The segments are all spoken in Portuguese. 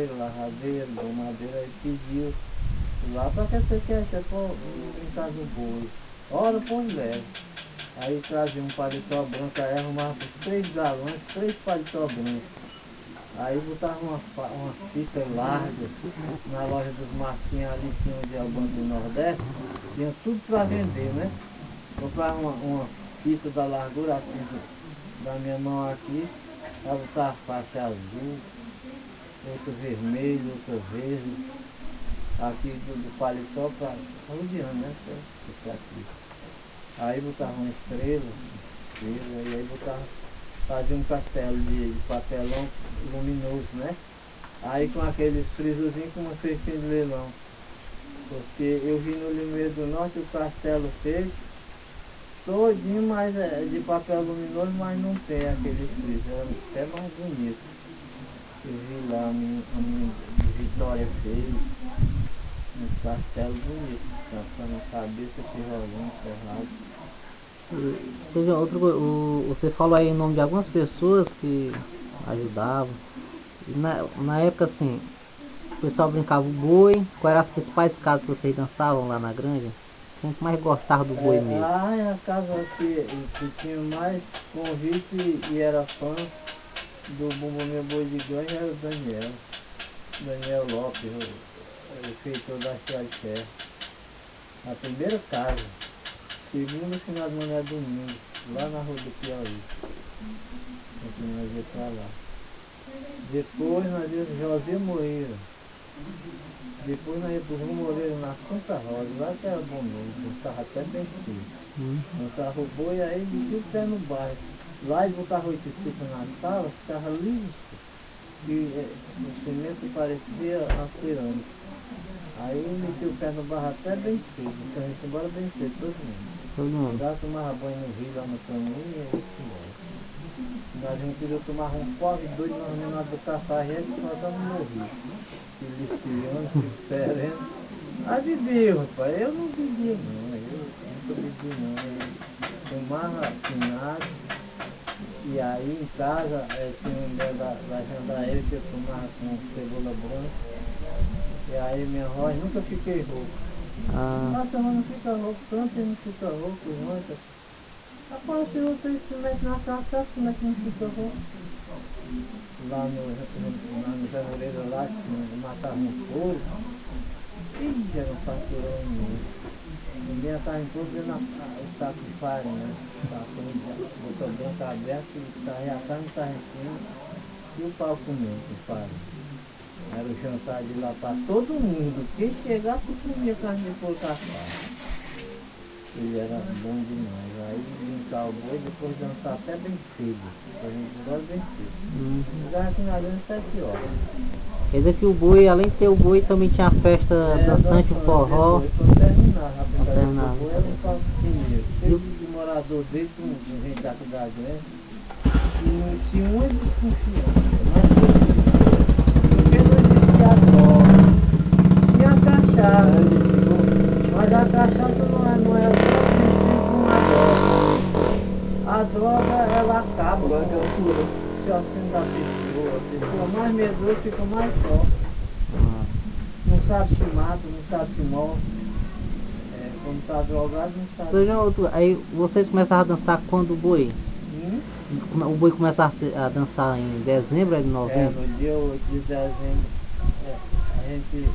pedreiro, lavradeiro, domadeiro, aí pediu lá para que você quer, você for brincar do boi. Ora, pois leva. Aí trazia um paletó branco, aí arrumava três galões, três paletó brancos. Aí botava uma, uma fita larga na loja dos Marquinhos ali, tinha onde é o Banco do Nordeste, tinha tudo para vender, né? Comprava uma, uma fita da largura assim da minha mão aqui, aí botava faixa azul, outra vermelha, outra verde, aqui do, do paletó para rodeando, né? Ficar aqui. Aí botava uma estrela, estrela, e aí botava, fazia um castelo de, de papelão luminoso, né? Aí com aqueles frisozinhos com uma cestinha de leilão. Porque eu vi no Limoeiro do Norte o castelo feito, todinho, mas é de papel luminoso, mas não tem aquele friso, é até mais bonito. Eu vi lá a minha, a minha Vitória fez, um castelo bonito, passando a cabeça, tijolão, ferrado. E Teve outra coisa, o- você falou aí o nome de algumas pessoas que ajudavam. Na, na época assim, o pessoal brincava o boi, quais eram as principais casas que vocês dançavam lá na granja? Quem que mais gostava do boi É, mesmo? Lá é a casa que, que tinha mais convite e era fã do Bumbum Meu Boi de Ganho era o Daniel. Daniel Lopes, o, o feitor da de Ferro. A primeira casa. Segunda final de manhã é domingo, lá na rua do Piauí. Aqui nós ia pra lá. Depois nós íamos José Moreira. Depois nós íamos pro Rio Moreira na Santa Rosa, lá que era bom mesmo, estava até bem cedo. Hum, Montava o boi aí o pé no bairro. Lá eles botavam oito fitas na sala, ficava liso. E eh, o cimento parecia pirâmide. Aí metia o pé no barro até bem cedo. Então a gente embora bem cedo, todo mundo. todo mundo. Já tomava banho no rio lá no caminho e aí embora. Nós não queríamos tomar um pobre doido, nós não nada do café, a gente nós estávamos no rio. Se listiando, se sereno. Aí bebia, rapaz. Eu não bebia não, eu nunca bebi não. Eu tomava finado. E aí em casa eh, tinha um mulher da, da jandaíra que eu tomava com cebola branca. E aí minha voz nunca fiquei rouco. Ah, Nossa, mas não fica rouco, tanto não fica rouco, não. tá? Rapaz, se você mete na casa, como é que não fica rouco? Lá no, no, lá no que matava um couro. Ih, era um faturão imenso. Ninguém estava em todo vendo a- a- o saco de farinha, né? Com o botão branco aberto, e saía a carne estava em cima, e o pau comendo com farinha. Era o jantar de lá para todo mundo. Quem chegasse comia carne de porco assado. Ele era bom demais. Aí brincar o boi, depois dançar até bem cedo. A gente gosta bem cedo. hum. Aqui na grande sete horas. Quer dizer que o boi, além de ter o boi, também tinha a festa É, dançante, o forró. Depois, quando terminava a terminava. boi, era um palco primeiro. De morador dele, gente da cidade grande. E tinha uma desconfiança. Mas porque não existia droga. Tinha cachaça. Mas a cachaça não é, não é só vestido com uma droga. A droga, ela acaba com o raciocínio da pessoa. A pessoa mais medrosa fica mais forte. Ah, Não sabe se mata, não sabe se morre. É, sabe. Veja outro, aí vocês começaram a dançar quando o boi? Hum? Come- O boi começava a dançar em dezembro, é de É, novembro? no dia 8 de dezembro, é, a gente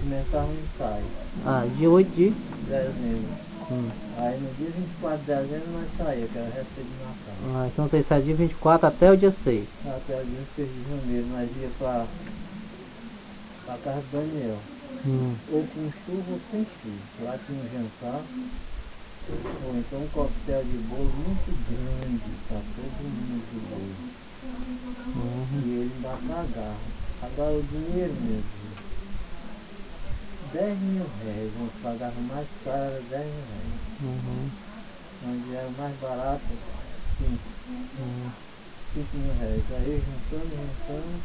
começava um ensaio. Ah, dia 8 de... Dezembro. Hum. Aí no dia 24 de dezembro nós saímos, que era receita de Natal. Ah, então vocês saem dia 24 até o dia 6. Até o dia 6 de janeiro nós ia pra, pra casa do Daniel. Hum. Ou com chuva ou sem chuva. Lá tinha um jantar. Ou então um coquetel de bolo muito grande para todo mundo de bolo. Uhum. E ele ainda pagava. Agora o dinheiro mesmo. 10 mil réis, nós pagava mais caro, era 10 mil réis. Uhum. Onde era mais barato, 5, Uhum. 5 mil réis. Aí juntando, juntando,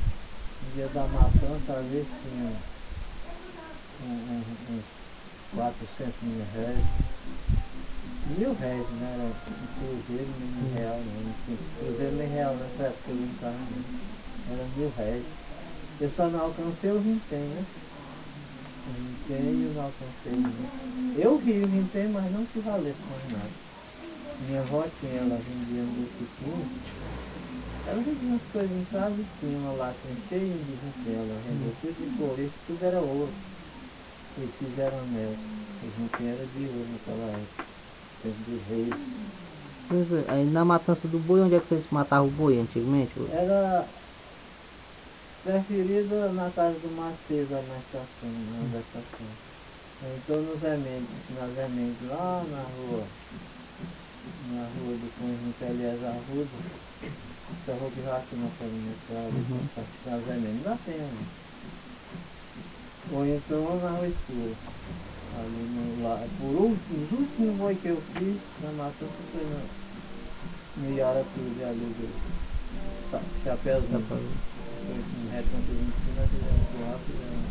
no dia da matança, às vezes tinha uns 400 mil réis. Mil réis, né? Um cruzeiro, nem real, tinha cruzeiro nem real nessa época eu estava não. Era mil réis. Eu só não alcancei o vintém, né? O vintém eu não alcancei né? Eu vi o vintém, mas não se valesse mais nada. Minha avó tinha, ela vendia um botiquim. Ela vendia umas coisas em casa e tinha uma lata cheia de vintém. Ela vendeu tudo de couro, tudo era ouro. Eles fizeram mel. O vintém era de ouro naquela época. Tempo de reis. Pois é, aí na matança do boi, onde é que vocês matavam o boi antigamente? Era preferida na casa do Macedo, na estação, na estação. Então nos remédios, nas remédios lá na rua, na rua do conjunto Elias Arruda, essa rua que já aqui na Uhum. nas remédios, dá tempo. Ou então na rua escura. Ali no, lá, por último, os últimos boi que eu fiz na matança foi no, no Iaratuba ali do Cha- Chapeuzinho. Foi um recanto de fizemos fizemos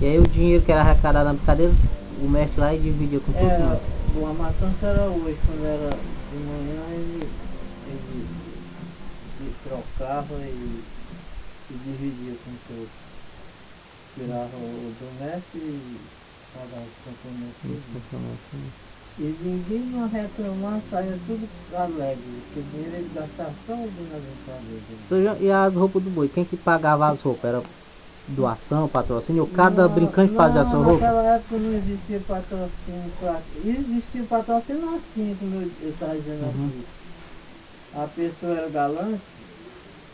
E aí o dinheiro que era arrecadado na brincadeira, o mestre lá e dividia com todo mundo. a matança era hoje, quando era de manhã ele, ele, ele trocava e, e dividia com todos. Tirava o do mestre e pagava os compromissos. Uhum. E ninguém não reclamar, saia tudo alegre, porque dinheiro ele gastava só o dinheiro na brincadeira. Então, já- E as roupas do boi, quem que pagava as roupas? Era doação, patrocínio? Ou cada Não, brincante fazia a sua não, roupa? Naquela época não existia patrocínio. pra- Existia patrocínio assim, como eu estava dizendo Uhum. aqui. A pessoa era galante,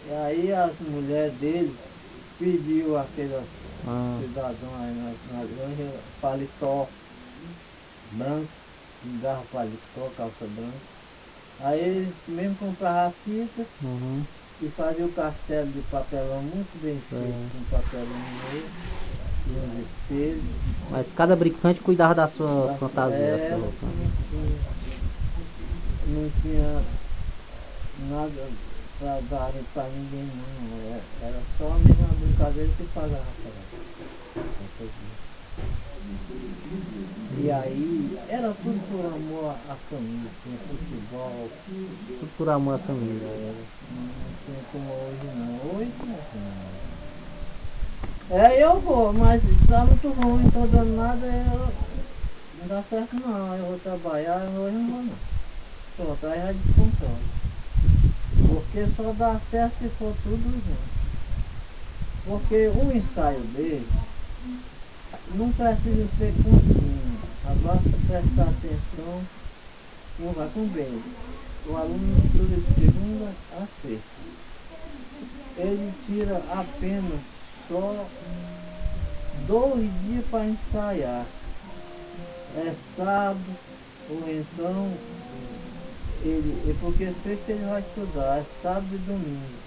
e aí as mulheres dele pediu aquele Ah, cidadão aí na, na granja paletó branco, me dava paletó, calça branca. Aí eles mesmo compravam a fita uhum. e fazia o castelo de papelão muito bem feito, É. com papelão no meio, espelhos. Mas cada brincante cuidava da sua da- fantasia, da é, sua roupa. não tinha, não tinha nada pra dar pra ninguém não. Era, era só a mesma brincadeira que pagava pra E aí era tudo por amor à família, tinha futebol, Tudo por amor à família. não tinha como hoje não. Hoje não tem. É, eu vou, mas tá muito ruim, tô dando nada, eu, não dá certo não, eu vou trabalhar, hoje não vou não. Pronto, aí já descontrola. Porque só dá certo se for tudo junto. Porque o ensaio dele não precisa ser contínuo, basta prestar atenção, vai com bem. O aluno estuda de segunda a sexta. Ele tira apenas só dois dias para ensaiar. É sábado, ou então ele, é porque sexta ele vai estudar, é sábado e domingo.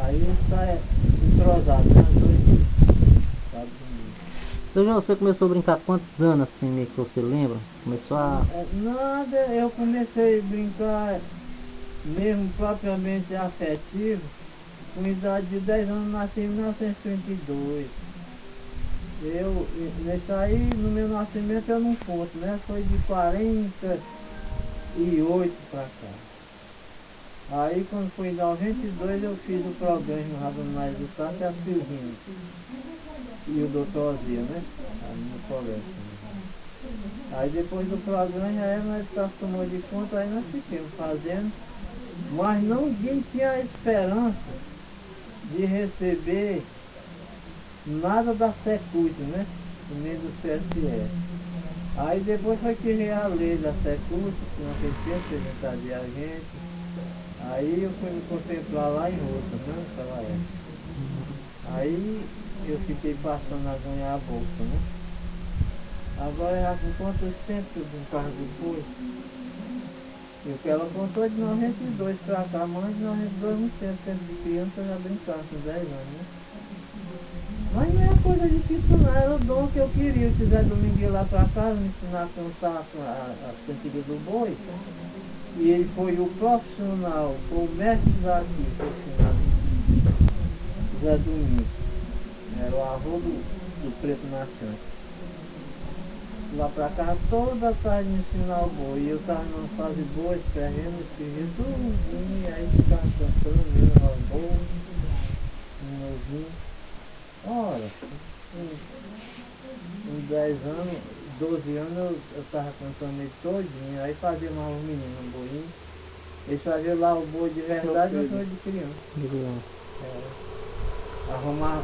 Aí ele sai entrosado, né? Dois. Sábado e domingo. Então já você começou a brincar quantos anos assim meio que você lembra? Começou a. É, Nada, eu comecei a brincar mesmo propriamente afetivo com idade de 10 anos, nasci em 1932. Eu, e- nesse aí, no meu nascimento eu não conto, né? Foi de 48 pra cá. Aí quando foi em 92 eu fiz o programa no Rabanais do Sá, que é a Silvinha. E o doutor Ozia, né? Aí no. Aí depois do programa aí nós tá tomou de conta, aí nós ficamos fazendo, mas não tinha esperança de receber nada da Secult, né? Nem do CSE. Aí depois foi veio a lei da Secult, que naquele tempo apresentar de agente. Aí eu fui me contemplar lá em Rota, né? Naquela época. Aí eu fiquei passando a ganhar a bolsa, né? Agora já com quantos tempos eu brincava depois? E o que ela contou de 92 pra cá, mas de 92 muito tempo, tempo de criança já brincava com 10 anos, né? Mas coisa difícil não, era o dom que eu queria. Se Zé Domingo lá pra casa me ensinar a cantar a, a, as cantigas do boi, e ele foi o profissional, foi o mestre daqui, profissional, Zé Domingo. Era o avô do, do Preto Marchante. lá pra cá toda tarde me ensinar o boi. E eu tava numa fase boa, escrevendo, escrevendo tudo, e aí ficava cantando, o boi, um novinho. Ora, com 10 anos, 12 anos eu, eu tava cantando ele todinho, aí fazia mais um menino, um boinho. Eles faziam lá o boi de verdade e o boi de criança. Digo, É. Arrumar